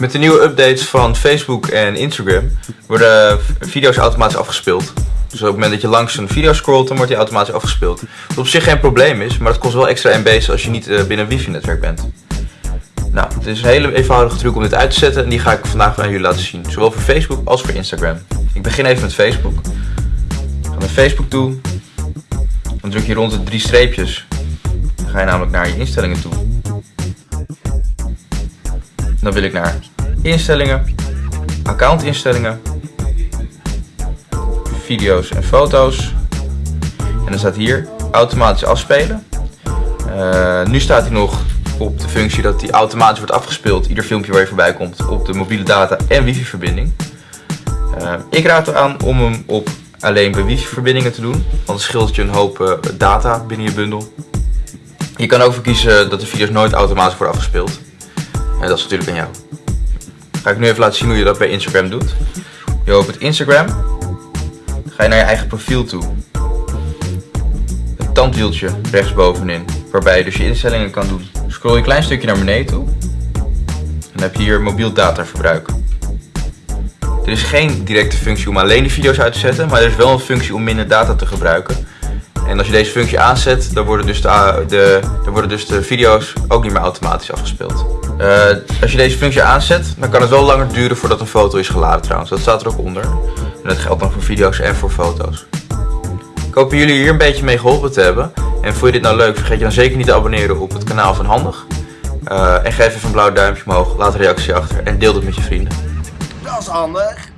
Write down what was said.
Met de nieuwe updates van Facebook en Instagram worden video's automatisch afgespeeld. Dus op het moment dat je langs een video scrolt, dan wordt die automatisch afgespeeld. Wat op zich geen probleem is, maar het kost wel extra MB's als je niet eh, binnen een wifi-netwerk bent. Nou, het is een hele eenvoudige truc om dit uit te zetten en die ga ik vandaag aan jullie laten zien. Zowel voor Facebook als voor Instagram. Ik begin even met Facebook. Ik ga naar Facebook toe. Dan druk je rond de drie streepjes. Dan ga je namelijk naar je instellingen toe. Dan wil ik naar instellingen, accountinstellingen, video's en foto's. En dan staat hier automatisch afspelen. Uh, nu staat hij nog op de functie dat die automatisch wordt afgespeeld, ieder filmpje waar je voorbij komt, op de mobiele data en wifi verbinding. Uh, ik raad er aan om hem op alleen bij wifi verbindingen te doen, want het scheelt je een hoop uh, data binnen je bundel. Je kan ook voor kiezen dat de video's nooit automatisch worden afgespeeld. En dat is natuurlijk aan jou. Ga ik nu even laten zien hoe je dat bij Instagram doet. Je opent Instagram. Ga je naar je eigen profiel toe. Het tandwieltje rechtsbovenin. Waarbij je dus je instellingen kan doen. Scroll je een klein stukje naar beneden toe. Dan heb je hier mobiel dataverbruik. Er is geen directe functie om alleen de video's uit te zetten. Maar er is wel een functie om minder data te gebruiken. En als je deze functie aanzet, dan worden dus de, de, dan worden dus de video's ook niet meer automatisch afgespeeld. Uh, als je deze functie aanzet, dan kan het wel langer duren voordat een foto is geladen trouwens. Dat staat er ook onder. En dat geldt dan voor video's en voor foto's. Ik hoop jullie hier een beetje mee geholpen te hebben. En vond je dit nou leuk, vergeet je dan zeker niet te abonneren op het kanaal van Handig. Uh, en geef even een blauw duimpje omhoog, laat een reactie achter en deel het met je vrienden. Dat is handig.